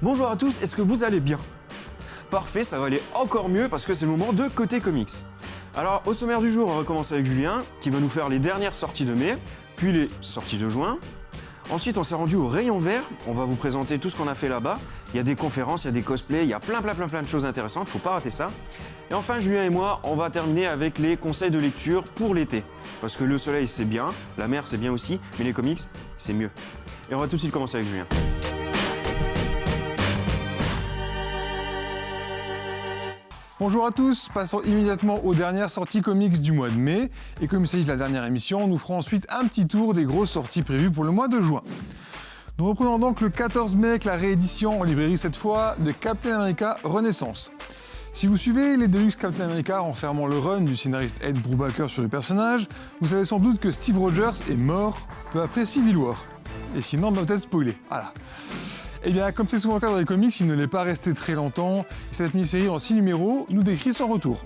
Bonjour à tous, est-ce que vous allez bien? Parfait, ça va aller encore mieux parce que c'est le moment de Côté Comics. Alors, au sommaire du jour, on va commencer avec Julien, qui va nous faire les dernières sorties de mai, puis les sorties de juin. Ensuite, on s'est rendu au rayon vert. On va vous présenter tout ce qu'on a fait là-bas. Il y a des conférences, il y a des cosplays, il y a plein, plein, plein, plein de choses intéressantes. Faut pas rater ça. Et enfin, Julien et moi, on va terminer avec les conseils de lecture pour l'été. Parce que le soleil, c'est bien, la mer, c'est bien aussi, mais les comics, c'est mieux. Et on va tout de suite commencer avec Julien. Bonjour à tous, passons immédiatement aux dernières sorties comics du mois de mai. Et comme il s'agit de la dernière émission, nous ferons ensuite un petit tour des grosses sorties prévues pour le mois de juin. Nous reprenons donc le 14 mai avec la réédition en librairie cette fois de Captain America Renaissance. Si vous suivez les Deluxe Captain America renfermant le run du scénariste Ed Brubaker sur le personnage, vous savez sans doute que Steve Rogers est mort peu après Civil War. Et sinon, on doit peut-être spoiler. Voilà. Eh bien, comme c'est souvent le cas dans les comics, il ne l'est pas resté très longtemps, et cette mini-série en 6 numéros nous décrit son retour.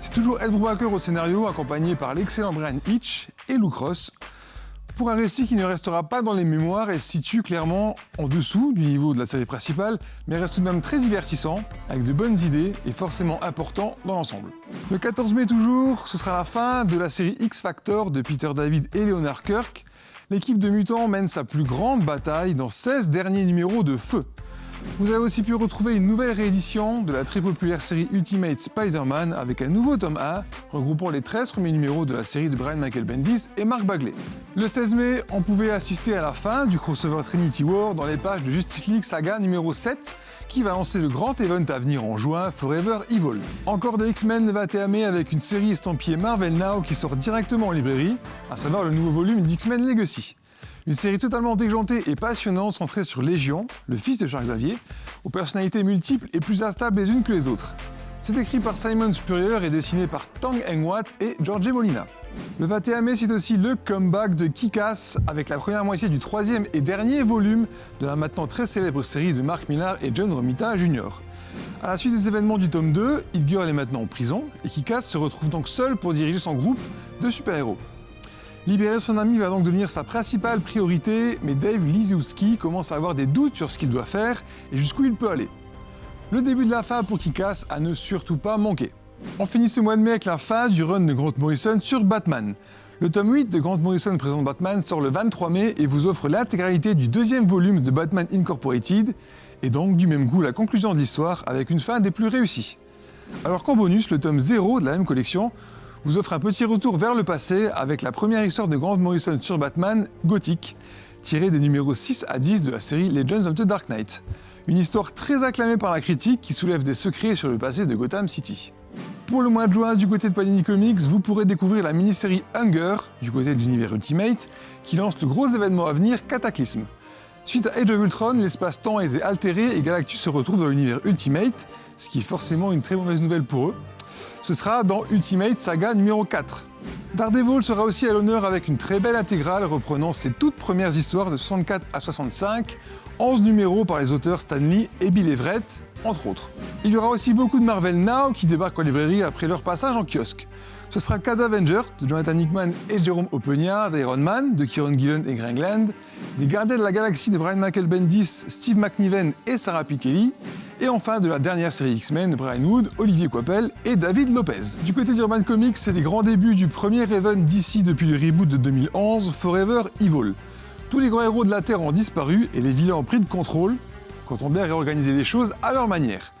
C'est toujours Ed Brubaker au scénario, accompagné par l'excellent Brian Hitch et Lou Cross, pour un récit qui ne restera pas dans les mémoires et se situe clairement en dessous du niveau de la série principale, mais reste tout de même très divertissant, avec de bonnes idées et forcément important dans l'ensemble. Le 14 mai toujours, ce sera la fin de la série X-Factor de Peter David et Leonard Kirk, l'équipe de mutants mène sa plus grande bataille dans 16 derniers numéros de feu. Vous avez aussi pu retrouver une nouvelle réédition de la très populaire série Ultimate Spider-Man avec un nouveau tome 1 regroupant les 13 premiers numéros de la série de Brian Michael Bendis et Mark Bagley. Le 16 mai, on pouvait assister à la fin du crossover Trinity War dans les pages de Justice League Saga numéro 7 qui va lancer le grand event à venir en juin, Forever Evil. Encore des X-Men le 21 mai avec une série estampillée Marvel Now qui sort directement en librairie, à savoir le nouveau volume d'X-Men Legacy. Une série totalement déjantée et passionnante centrée sur Légion, le fils de Charles Xavier, aux personnalités multiples et plus instables les unes que les autres. C'est écrit par Simon Spurrier et dessiné par Tang Eng-Wat et George Molina. Le 21 mai, c'est aussi le comeback de Kick-Ass avec la première moitié du troisième et dernier volume de la maintenant très célèbre série de Mark Millar et John Romita Jr. À la suite des événements du tome 2, Hit Girl est maintenant en prison et Kick-Ass se retrouve donc seul pour diriger son groupe de super-héros. Libérer son ami va donc devenir sa principale priorité, mais Dave Liziowski commence à avoir des doutes sur ce qu'il doit faire et jusqu'où il peut aller. Le début de la fin pour Kick-Ass à ne surtout pas manquer. On finit ce mois de mai avec la fin du run de Grant Morrison sur Batman. Le tome 8 de Grant Morrison présente Batman sort le 23 mai et vous offre l'intégralité du deuxième volume de Batman Incorporated, et donc du même goût la conclusion de l'histoire avec une fin des plus réussies. Alors qu'en bonus, le tome 0 de la même collection vous offre un petit retour vers le passé avec la première histoire de Grant Morrison sur Batman, Gothic, tirée des numéros 6 à 10 de la série Legends of the Dark Knight. Une histoire très acclamée par la critique qui soulève des secrets sur le passé de Gotham City. Pour le mois de juin, du côté de Panini Comics, vous pourrez découvrir la mini-série Hunger, du côté de l'univers Ultimate, qui lance le gros événement à venir, Cataclysme. Suite à Age of Ultron, l'espace-temps a été altéré et Galactus se retrouve dans l'univers Ultimate, ce qui est forcément une très mauvaise nouvelle pour eux. Ce sera dans Ultimate Saga numéro 4. Daredevil sera aussi à l'honneur avec une très belle intégrale reprenant ses toutes premières histoires de 64 à 65, 11 numéros par les auteurs Stan Lee et Bill Everett, entre autres. Il y aura aussi beaucoup de Marvel Now qui débarquent en librairie après leur passage en kiosque. Ce sera le cas d'Avengers de Jonathan Hickman et Jérôme Opeña, d'Iron Man de Kieron Gillen et Greg Land, des Gardiens de la Galaxie de Brian Michael Bendis, Steve McNiven et Sarah Pikeli, et enfin de la dernière série X-Men de Brian Wood, Olivier Coipel et David Lopez. Du côté d'Urban Comics, c'est les grands débuts du premier Raven d'ici depuis le reboot de 2011, Forever Evil. Tous les grands héros de la Terre ont disparu et les vilains ont pris de contrôle, quand on bien réorganisé les choses à leur manière.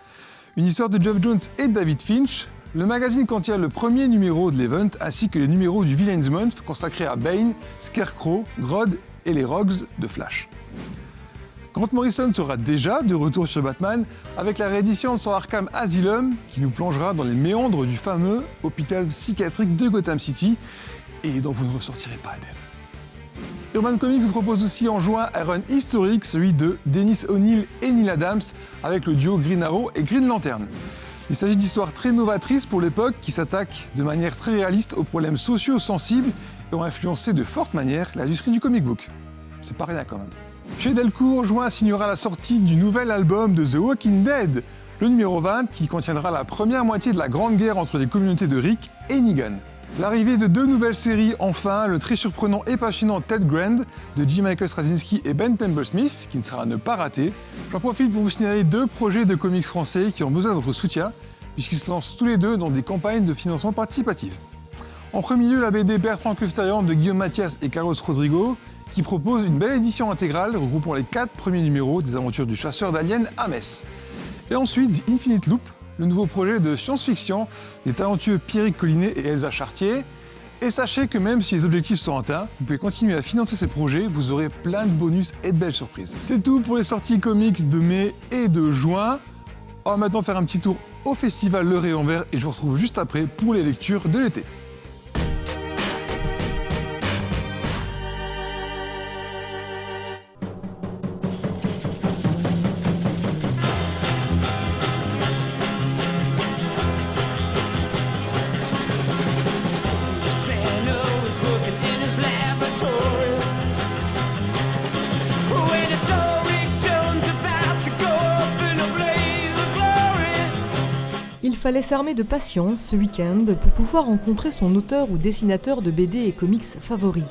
Une histoire de Geoff Jones et David Finch, le magazine contient le premier numéro de l'event ainsi que les numéros du Villains Month consacrés à Bane, Scarecrow, Grodd et les Rogues de Flash. Grant Morrison sera déjà de retour sur Batman avec la réédition de son Arkham Asylum qui nous plongera dans les méandres du fameux hôpital psychiatrique de Gotham City et dont vous ne ressortirez pas indemne. Urban Comics vous propose aussi en juin un run historique, celui de Dennis O'Neill et Neil Adams avec le duo Green Arrow et Green Lantern. Il s'agit d'histoires très novatrices pour l'époque qui s'attaquent de manière très réaliste aux problèmes sociaux sensibles et ont influencé de forte manière l'industrie du comic book. C'est pas rien quand même. Chez Delcourt, juin signera la sortie du nouvel album de The Walking Dead, le numéro 20 qui contiendra la première moitié de la grande guerre entre les communautés de Rick et Negan. L'arrivée de deux nouvelles séries, enfin, le très surprenant et passionnant Ted Grand de J. Michael Straczynski et Ben Temple-Smith, qui ne sera à ne pas rater. J'en profite pour vous signaler deux projets de comics français qui ont besoin de votre soutien, puisqu'ils se lancent tous les deux dans des campagnes de financement participatif. En premier lieu, la BD Bertrand Custarian de Guillaume Mathias et Carlos Rodrigo, qui propose une belle édition intégrale regroupant les quatre premiers numéros des aventures du chasseur d'aliens à Metz. Et ensuite, Infinite Loop, le nouveau projet de science-fiction des talentueux Pierrick Collinet et Elsa Chartier. Et sachez que même si les objectifs sont atteints, vous pouvez continuer à financer ces projets, vous aurez plein de bonus et de belles surprises. C'est tout pour les sorties comics de mai et de juin. On va maintenant faire un petit tour au festival Le Rayon Vert et je vous retrouve juste après pour les lectures de l'été. Il fallait s'armer de patience ce week-end pour pouvoir rencontrer son auteur ou dessinateur de BD et comics favori.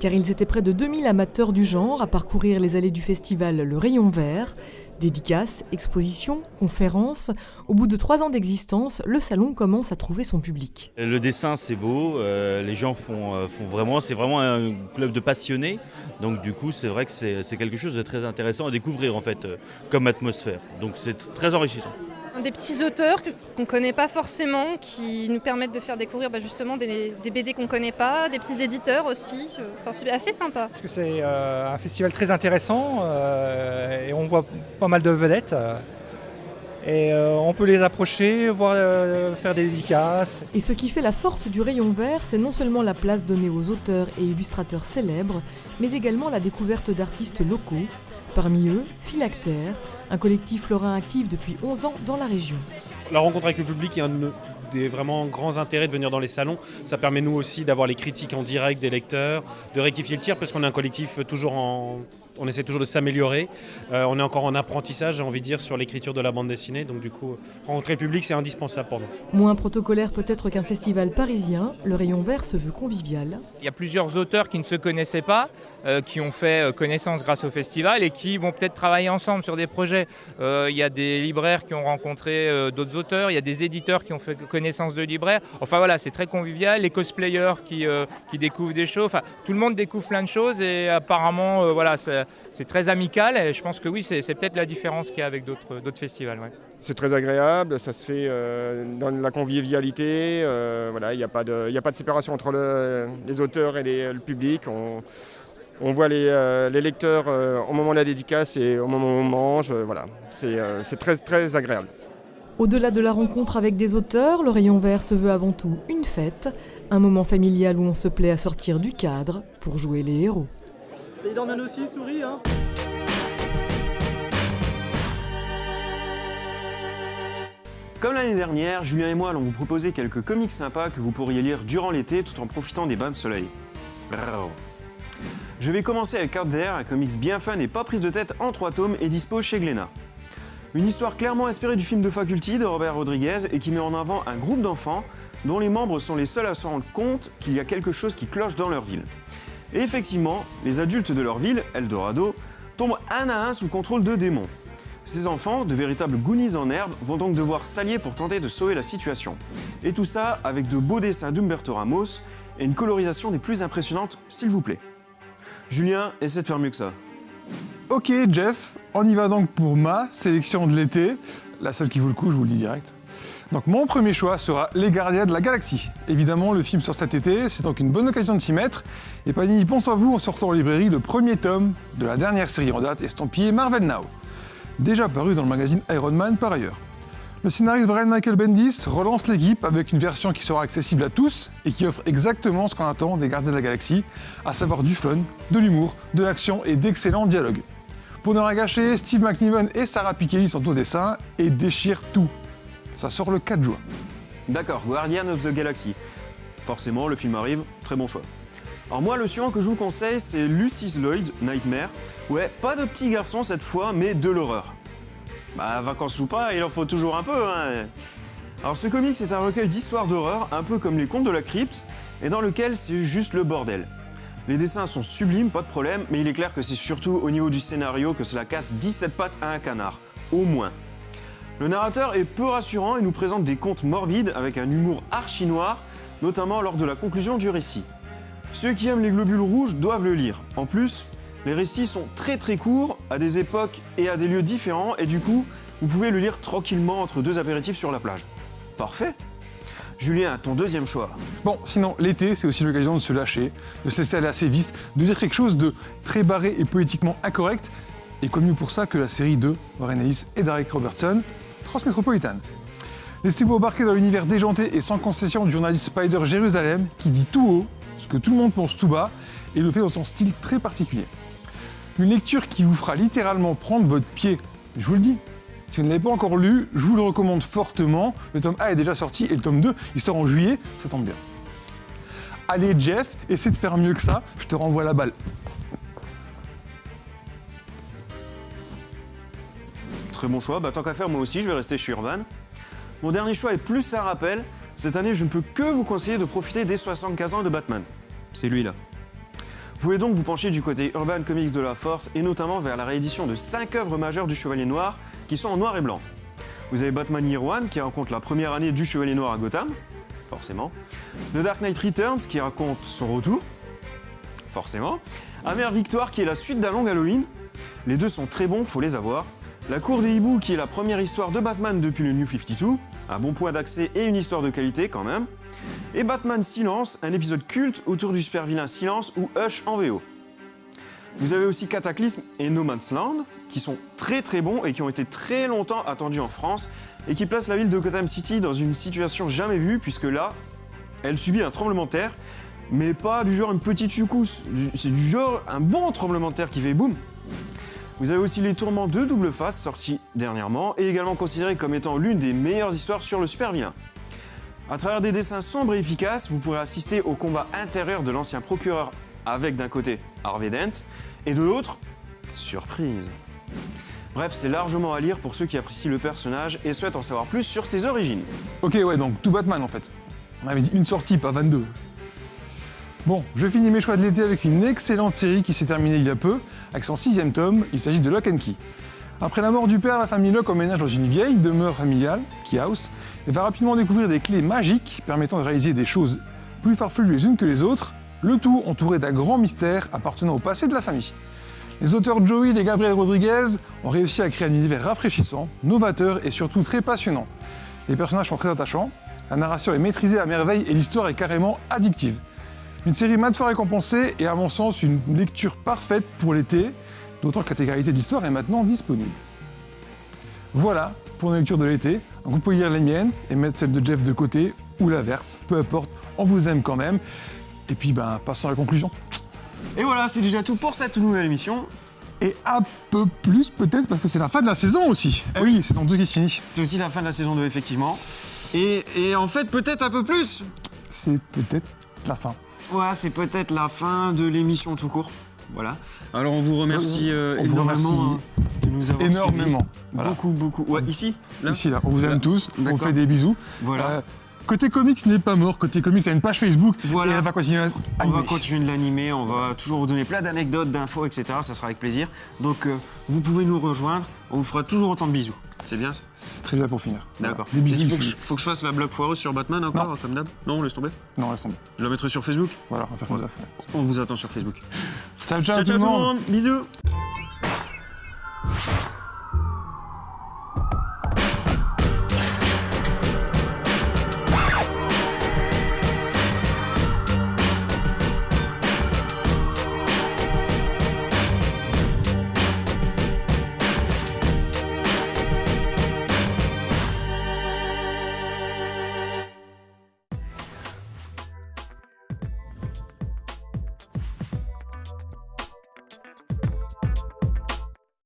Car ils étaient près de 2000 amateurs du genre à parcourir les allées du festival Le Rayon Vert. Dédicaces, expositions, conférences. Au bout de trois ans d'existence, le salon commence à trouver son public. Le dessin c'est beau, euh, les gens font, euh, font vraiment, c'est vraiment un club de passionnés. Donc du coup c'est vrai que c'est c'est quelque chose de très intéressant à découvrir en fait euh, comme atmosphère. Donc c'est très enrichissant. Des petits auteurs qu'on ne connaît pas forcément, qui nous permettent de faire découvrir bah, justement des, des BD qu'on ne connaît pas, des petits éditeurs aussi. Euh, Enfin, c'est assez sympa. parce que c'est euh, un festival très intéressant euh, et on voit pas mal de vedettes. et euh, on peut les approcher, voir, euh, faire des dédicaces. Et ce qui fait la force du rayon vert, c'est non seulement la place donnée aux auteurs et illustrateurs célèbres, mais également la découverte d'artistes locaux. Parmi eux, Philactère, un collectif lorrain actif depuis 11 ans dans la région. La rencontre avec le public est un des vraiment grands intérêts de venir dans les salons. Ça permet nous aussi d'avoir les critiques en direct des lecteurs, de rectifier le tir parce qu'on est un collectif toujours en... On essaie toujours de s'améliorer. Euh, on est encore en apprentissage, j'ai envie de dire, sur l'écriture de la bande dessinée. Donc du coup, rencontrer le public, c'est indispensable pour nous. Moins protocolaire peut-être qu'un festival parisien, le rayon vert se veut convivial. Il y a plusieurs auteurs qui ne se connaissaient pas, euh, qui ont fait euh, connaissance grâce au festival et qui vont peut-être travailler ensemble sur des projets. Euh, il y a des libraires qui ont rencontré euh, d'autres auteurs, il y a des éditeurs qui ont fait connaissance de libraires. Enfin voilà, c'est très convivial. Les cosplayers qui, euh, qui découvrent des choses. Enfin, tout le monde découvre plein de choses et apparemment, euh, voilà, c'est c'est très amical. Et je pense que oui, c'est peut-être la différence qu'il y a avec d'autres festivals. ouais. C'est très agréable, ça se fait euh, dans la convivialité. euh, voilà, il n'y a, pas de- il y a pas de séparation entre le- les auteurs et les- le public. On, on voit les, euh, les lecteurs euh, au moment de la dédicace et au moment où on mange. euh, voilà, c'est euh, c'est très, très agréable. Au-delà de la rencontre avec des auteurs, le rayon vert se veut avant tout une fête, un moment familial où on se plaît à sortir du cadre pour jouer les héros. Il emmène aussi, souris, hein Comme l'année dernière, Julien et moi allons vous proposer quelques comics sympas que vous pourriez lire durant l'été tout en profitant des bains de soleil. Je vais commencer avec Out There, un comics bien fun et pas prise de tête en trois tomes et dispo chez Glénat. Une histoire clairement inspirée du film de Faculty de Robert Rodriguez et qui met en avant un groupe d'enfants dont les membres sont les seuls à se rendre compte qu'il y a quelque chose qui cloche dans leur ville. Et effectivement, les adultes de leur ville, Eldorado, tombent un à un sous contrôle de démons. Ces enfants, de véritables Goonies en herbe, vont donc devoir s'allier pour tenter de sauver la situation. Et tout ça avec de beaux dessins d'Umberto Ramos et une colorisation des plus impressionnantes, s'il vous plaît. Julien, essaie de faire mieux que ça. Ok Jeff, on y va donc pour ma sélection de l'été, la seule qui vaut le coup, je vous le dis direct. Donc mon premier choix sera Les Gardiens de la Galaxie. Évidemment, le film sort cet été, c'est donc une bonne occasion de s'y mettre. Et Panini pense à vous en sortant en librairie le premier tome de la dernière série en date estampillée Marvel Now. Déjà paru dans le magazine Iron Man par ailleurs. Le scénariste Brian Michael Bendis relance l'équipe avec une version qui sera accessible à tous et qui offre exactement ce qu'on attend des Gardiens de la Galaxie, à savoir du fun, de l'humour, de l'action et d'excellents dialogues. Pour ne rien gâcher, Steve McNiven et Sarah Pikeli sont au dessin et déchirent tout. Ça sort le 4 juin. D'accord, Guardian of the Galaxy. Forcément, le film arrive, très bon choix. Alors moi, le suivant que je vous conseille, c'est Lucis Lloyd, Nightmare. Ouais, pas de petit garçon cette fois, mais de l'horreur. Bah, vacances ou pas, il en faut toujours un peu, hein. Alors ce comics est un recueil d'histoires d'horreur, un peu comme les contes de la crypte, et dans lequel c'est juste le bordel. Les dessins sont sublimes, pas de problème, mais il est clair que c'est surtout au niveau du scénario que cela casse 17 pattes à un canard, au moins. Le narrateur est peu rassurant et nous présente des contes morbides avec un humour archi noir, notamment lors de la conclusion du récit. Ceux qui aiment les globules rouges doivent le lire. En plus, les récits sont très très courts, à des époques et à des lieux différents, et du coup, vous pouvez le lire tranquillement entre deux apéritifs sur la plage. Parfait Julien, ton deuxième choix. Bon, sinon, l'été, c'est aussi l'occasion de se lâcher, de se laisser aller assez vite, de dire quelque chose de très barré et poétiquement incorrect, et mieux pour ça que la série de Warren Ellis et Derek Robertson, Transmétropolitane. Laissez-vous embarquer dans l'univers déjanté et sans concession du journaliste Spider Jérusalem, qui dit tout haut ce que tout le monde pense tout bas, et le fait dans son style très particulier. Une lecture qui vous fera littéralement prendre votre pied, je vous le dis. Si vous ne l'avez pas encore lu, je vous le recommande fortement. Le tome A est déjà sorti et le tome 2, il sort en juillet, ça tombe bien. Allez Jeff, essaie de faire mieux que ça, je te renvoie la balle. Très bon choix. Bah, tant qu'à faire, moi aussi, je vais rester chez Urban. Mon dernier choix est plus un rappel. Cette année, je ne peux que vous conseiller de profiter des 75 ans de Batman. C'est lui là. Vous pouvez donc vous pencher du côté Urban Comics de la Force et notamment vers la réédition de 5 œuvres majeures du Chevalier Noir qui sont en noir et blanc. Vous avez Batman Year One qui raconte la première année du Chevalier Noir à Gotham, forcément. The Dark Knight Returns qui raconte son retour, forcément. Amère Victoire qui est la suite d'un long Halloween. Les deux sont très bons, faut les avoir. La Cour des Hiboux qui est la première histoire de Batman depuis le New 52, un bon point d'accès et une histoire de qualité quand même. Et Batman Silence, un épisode culte autour du super vilain Silence ou Hush en VO. Vous avez aussi Cataclysme et No Man's Land, qui sont très très bons et qui ont été très longtemps attendus en France, et qui placent la ville de Gotham City dans une situation jamais vue, puisque là, elle subit un tremblement de terre, mais pas du genre une petite secousse, c'est du genre un bon tremblement de terre qui fait boum. Vous avez aussi Les Tourments de Double Face, sortis dernièrement, et également considéré comme étant l'une des meilleures histoires sur le super vilain. À travers des dessins sombres et efficaces, vous pourrez assister au combat intérieur de l'ancien procureur avec d'un côté Harvey Dent et de l'autre, surprise. Bref, c'est largement à lire pour ceux qui apprécient le personnage et souhaitent en savoir plus sur ses origines. Ok, ouais, donc tout Batman en fait. On avait dit une sortie, pas 22. Bon, je finis mes choix de l'été avec une excellente série qui s'est terminée il y a peu, avec son sixième tome, il s'agit de Lock and Key. Après la mort du père, la famille Locke emménage dans une vieille demeure familiale, Key House, et va rapidement découvrir des clés magiques permettant de réaliser des choses plus farfelues les unes que les autres, le tout entouré d'un grand mystère appartenant au passé de la famille. Les auteurs Joey et Gabriel Rodriguez ont réussi à créer un univers rafraîchissant, novateur et surtout très passionnant. Les personnages sont très attachants, la narration est maîtrisée à merveille et l'histoire est carrément addictive. Une série maintes fois récompensée et à mon sens une lecture parfaite pour l'été, d'autant que l'intégralité de l'histoire est maintenant disponible. Voilà pour nos lectures de l'été. Donc vous pouvez lire les miennes et mettre celle de Jeff de côté ou l'inverse, peu importe, on vous aime quand même. Et puis ben passons à la conclusion. Et voilà, c'est déjà tout pour cette nouvelle émission. Et un peu plus peut-être parce que c'est la fin de la saison aussi. Eh oui, saison 2 qui se finit. C'est aussi la fin de la saison 2, effectivement. Et, et en fait, peut-être un peu plus. C'est peut-être la fin. Ouais, c'est peut-être la fin de l'émission tout court. Voilà. Alors on vous remercie euh, On vous énormément remercie hein, de nous avoir énormément. suivis. Voilà. Beaucoup, beaucoup. Ouais, ici Là Ici, là, on vous aime Là. tous, on vous fait des bisous. Voilà. Euh, côté comics n'est pas mort, côté comics, t'as une page Facebook Voilà. et elle va continuer à On va continuer de l'animer, on va toujours vous donner plein d'anecdotes, d'infos, etc. Ça sera avec plaisir. Donc euh, vous pouvez nous rejoindre, on vous fera toujours autant de bisous. C'est bien ça C'est très bien pour finir. D'accord. Des bisous. Il faut que, je, faut que je fasse la blague foireuse sur Batman encore, Non. comme d'hab Non, laisse tomber. Non, laisse tomber. Je la mettrai sur Facebook. Voilà, on va faire comme ça. On vous attend sur Facebook. Ciao, ciao, Ciao, tout ciao tout le monde. Bisous.